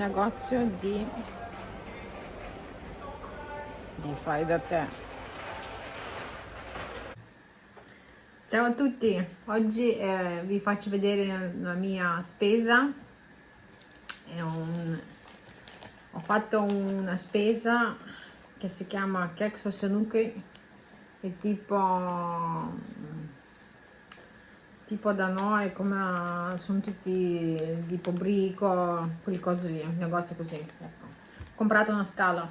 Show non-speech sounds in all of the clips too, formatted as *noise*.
negozio di, di fai da te. Ciao a tutti, oggi eh, vi faccio vedere la mia spesa. Un, ho fatto una spesa che si chiama Kexo Sanuki, è tipo tipo da noi come sono tutti tipo brico quelle cose lì negozi così ecco. ho comprato una scala.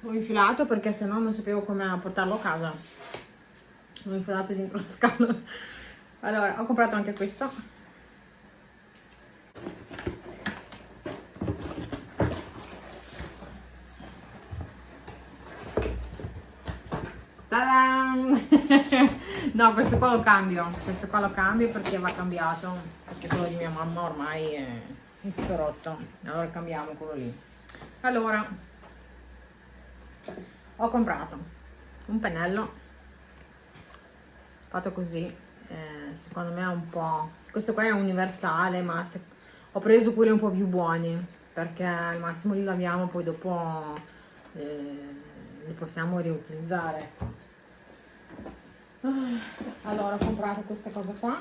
L'ho infilato perché se no non sapevo come portarlo a casa. L'ho infilato dentro la scala. Allora ho comprato anche questo *laughs* no, questo qua lo cambio. Questo qua lo cambio perché va cambiato. Perché quello di mia mamma ormai è, tutto rotto. Allora cambiamo quello lì. Allora, ho comprato un pennello fatto così. Eh, secondo me è un po'... Questo qua è universale, ma se... ho preso quelli un po' più buoni perché al massimo li laviamo poi dopo eh, li possiamo riutilizzare allora ho comprato questa cosa qua.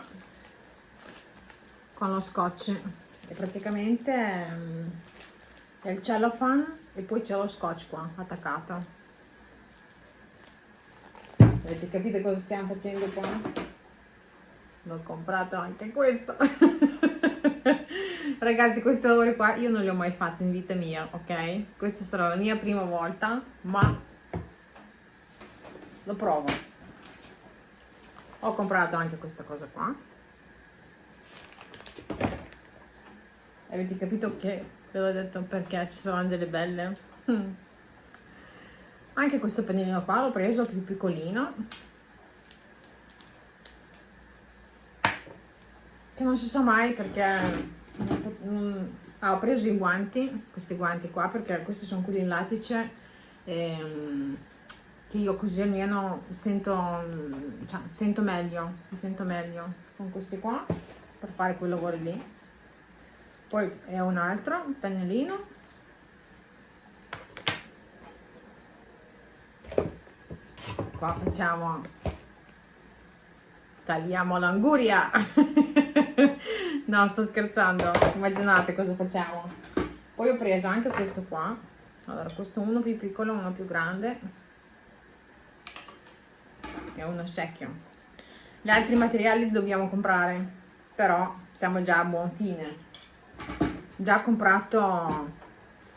Con lo scotch. E praticamente mm, è il cellophane e poi c'è lo scotch qua attaccato. Avete capito cosa stiamo facendo qua? l'ho comprato anche questo. *laughs* Ragazzi questi lavori qua io non li ho mai fatti in vita mia ok? Questa sarà la mia prima volta ma lo provo ho comprato anche questa cosa qua. Avete capito che ve l'ho detto perché ci saranno delle belle? Mm. anche questo pennellino qua l'ho preso più piccolino. Che non si sa mai perché ah, ho preso i guanti questi guanti qua perché questi sono quelli in lattice e, mm, che io così almeno sento, cioè, sento meglio, mi sento meglio con questi qua per fare quei lavori lì. Poi è un altro pennellino. Qua facciamo, tagliamo l'anguria. *laughs* no, sto scherzando, immaginate cosa facciamo. Poi ho preso anche questo qua. Allora, questo uno più piccolo, uno più grande è uno secchio. Gli altri materiali li dobbiamo comprare però siamo già a buon fine. Già comprato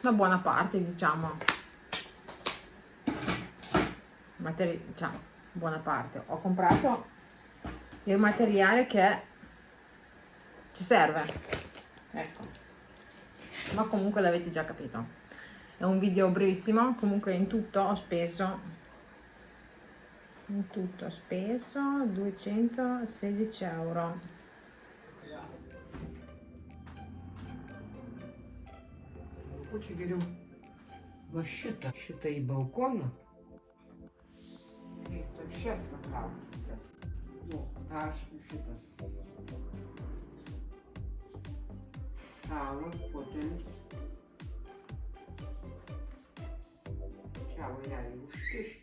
una buona parte diciamo. Materi diciamo buona parte. Ho comprato il materiale che ci serve. Ecco. Ma comunque l'avete già capito. È un video brevissimo comunque in tutto ho speso in tutto speso 216 euro Короче говорю, защита, защита и балкона. Сейчас пока. Ну, аж щита. Ciao, potens. Ciao, lei, uscisci там щика.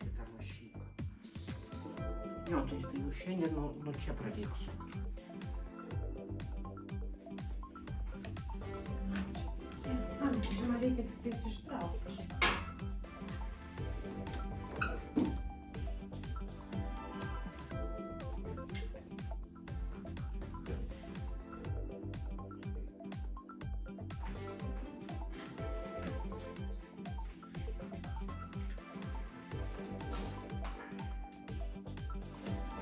Ну, то есть ощущение, но ну че пробег, смотрите, ты все штраф,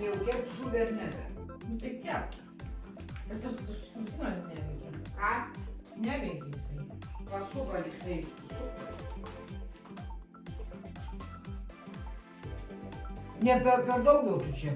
jau kept žuvį ar ne? Nu tai kept. Bet čia su skumsinas neveikia. Ką? Neveikia jisai. Pasuko jisai. Ne per, per daug jau tu čia.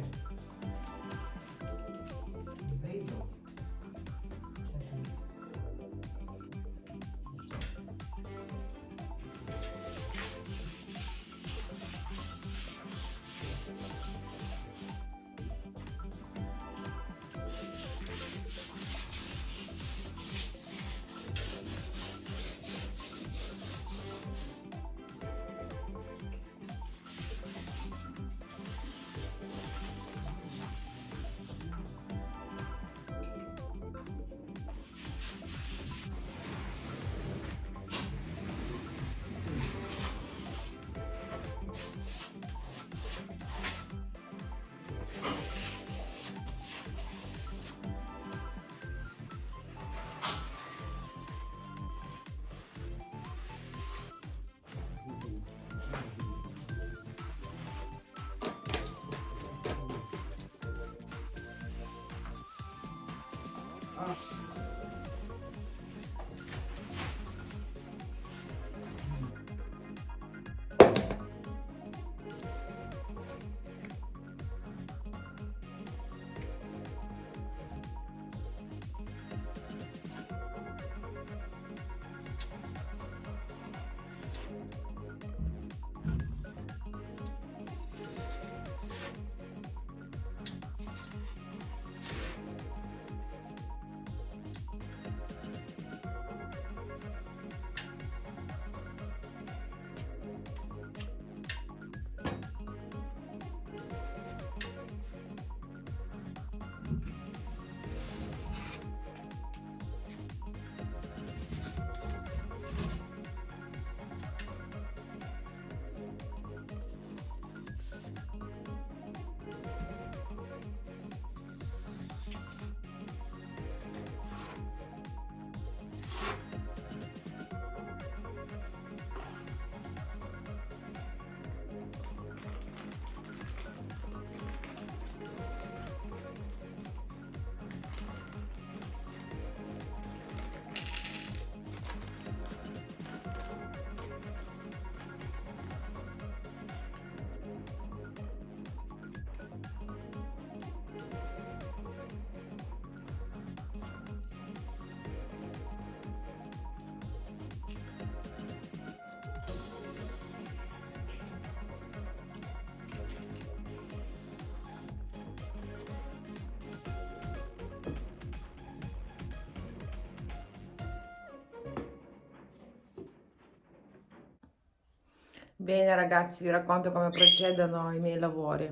Bene ragazzi, vi racconto come procedono i miei lavori.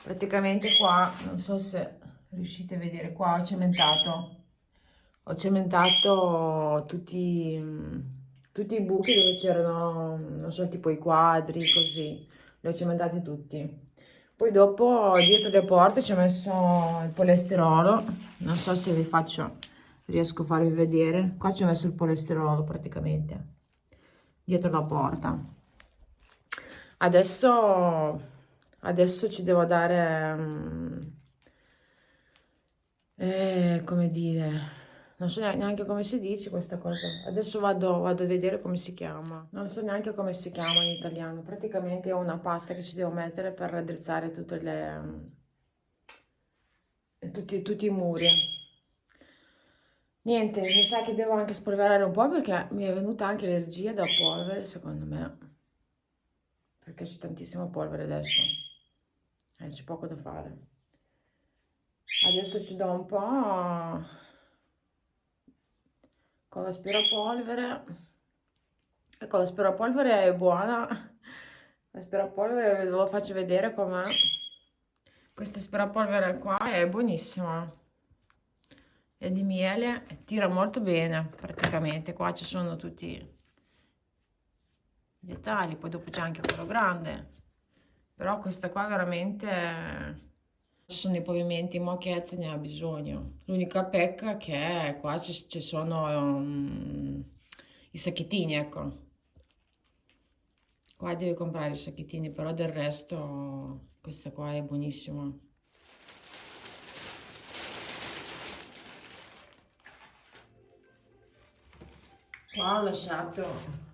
Praticamente qua, non so se riuscite a vedere, qua ho cementato. Ho cementato tutti, tutti i buchi dove c'erano, non so, tipo i quadri, così. Li ho cementati tutti. Poi dopo dietro le porte ci ho messo il polesterolo. Non so se vi faccio, riesco a farvi vedere. Qua ci ho messo il polesterolo praticamente. Dietro la porta adesso adesso ci devo dare um, eh, come dire non so neanche come si dice questa cosa. Adesso vado, vado a vedere come si chiama. Non so neanche come si chiama in italiano. Praticamente è una pasta che ci devo mettere per raddrizzare tutte le um, tutti, tutti i muri. Niente mi sa che devo anche spolverare un po' perché mi è venuta anche allergia da polvere secondo me perché c'è tantissima polvere adesso. Eh, c'è poco da fare. Adesso ci do un po' con l'aspirapolvere. Ecco l'aspirapolvere è buona. L'aspirapolvere ve lo faccio vedere com'è. Questa aspirapolvere qua è buonissima. È di miele tira molto bene praticamente. Qua ci sono tutti dettagli poi dopo c'è anche quello grande. Però questa qua veramente ci sono dei pavimenti moquette ne ha bisogno. L'unica pecca che qua ci sono um, i sacchettini ecco. Qua devi comprare i sacchettini però del resto questa qua è buonissima. Qua ho lasciato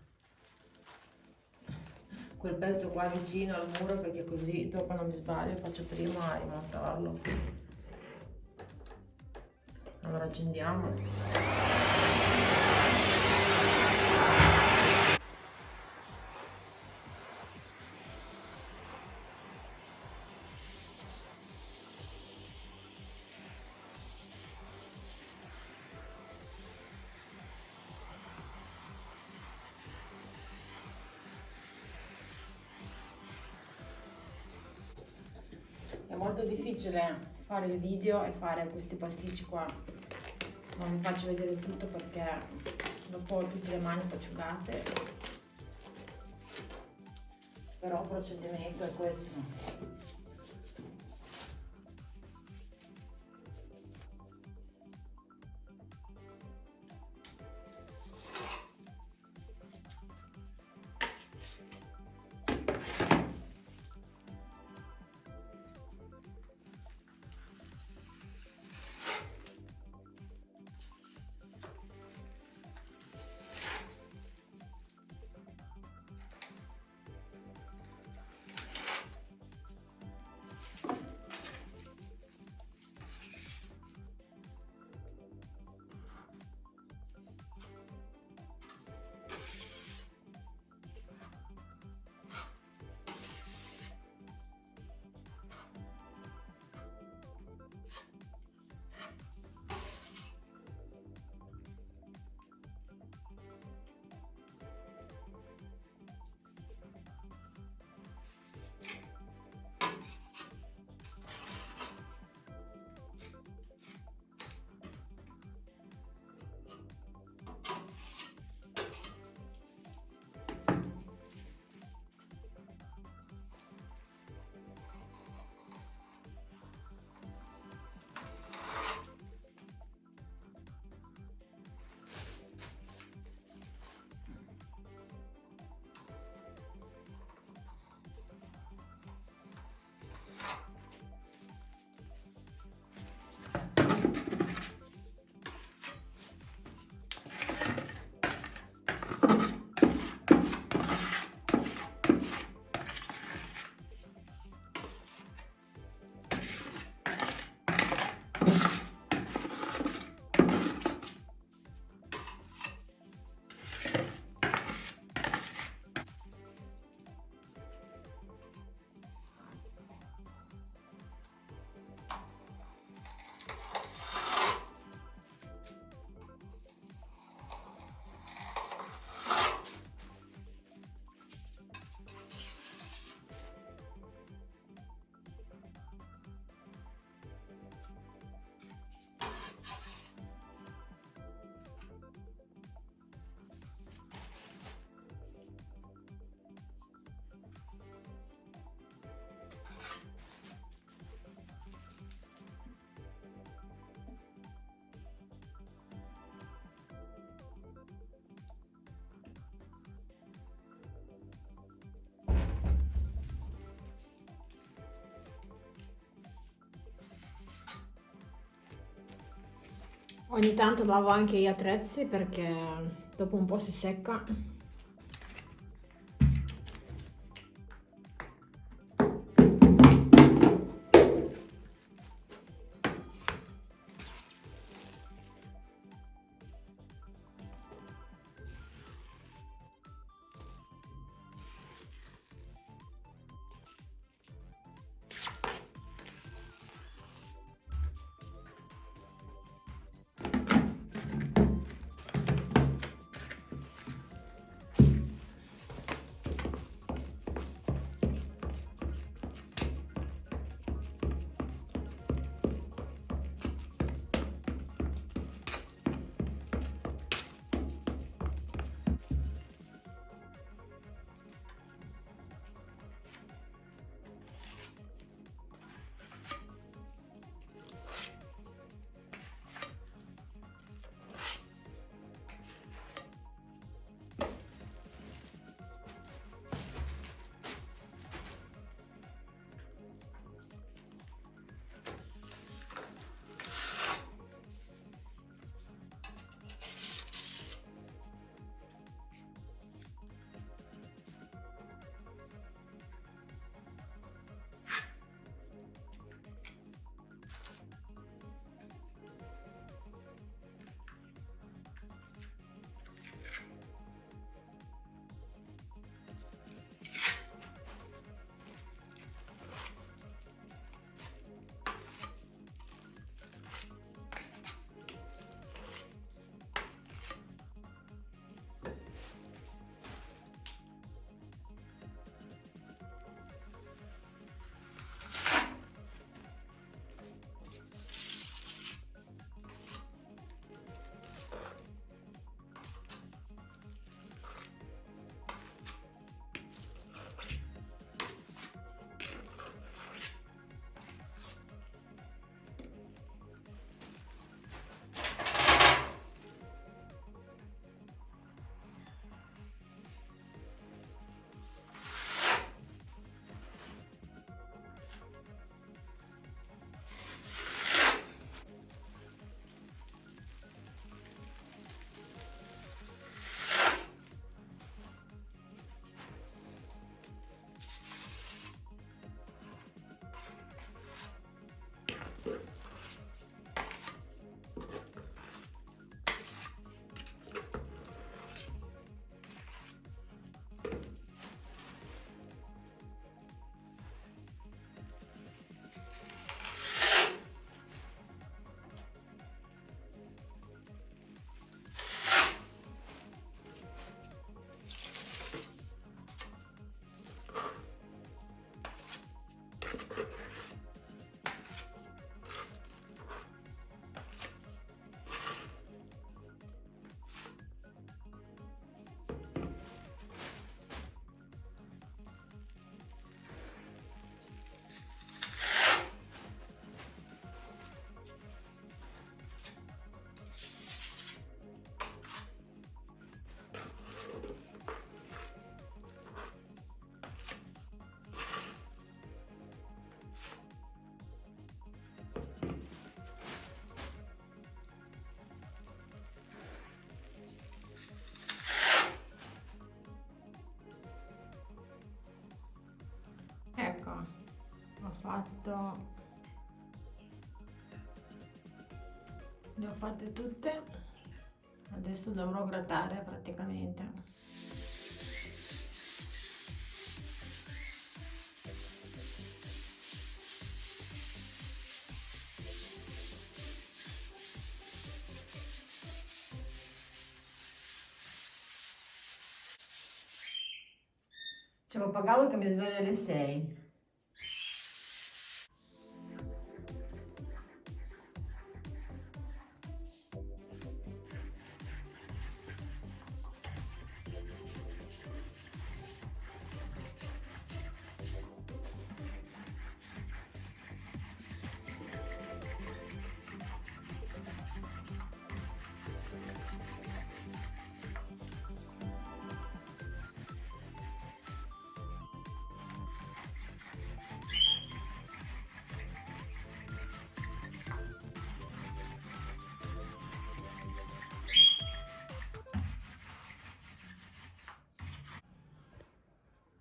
quel pezzo qua vicino al muro perché così dopo non mi sbaglio faccio prima a rimontarlo. Allora accendiamo è molto difficile fare il video e fare questi pasticci qua. Non vi faccio vedere tutto perché dopo ho tutte le mani asciugate però il procedimento è questo Ogni tanto lavo anche gli attrezzi perché dopo un po' si secca. Fatto. Le ho fatte tutte. Adesso dovrò grattare praticamente. C'è pappagallo che mi sveglia alle 6.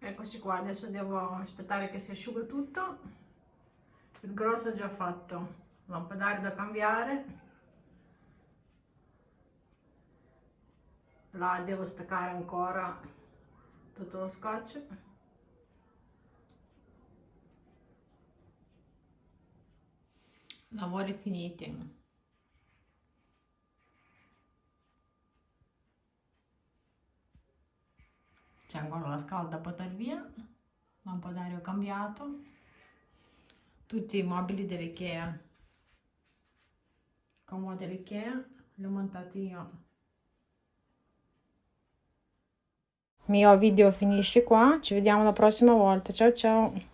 Eccoci qua adesso devo aspettare che si asciuga tutto. Il grosso è già fatto. Lampadario da cambiare. Là devo staccare ancora tutto lo scotch. Lavori finiti c'è ancora la scala da buttare via lampadario cambiato. Tutti i mobili dell'Ikea. Comodi dell'Ikea li ho montati io. Il mio video finisce qua ci vediamo la prossima volta. Ciao ciao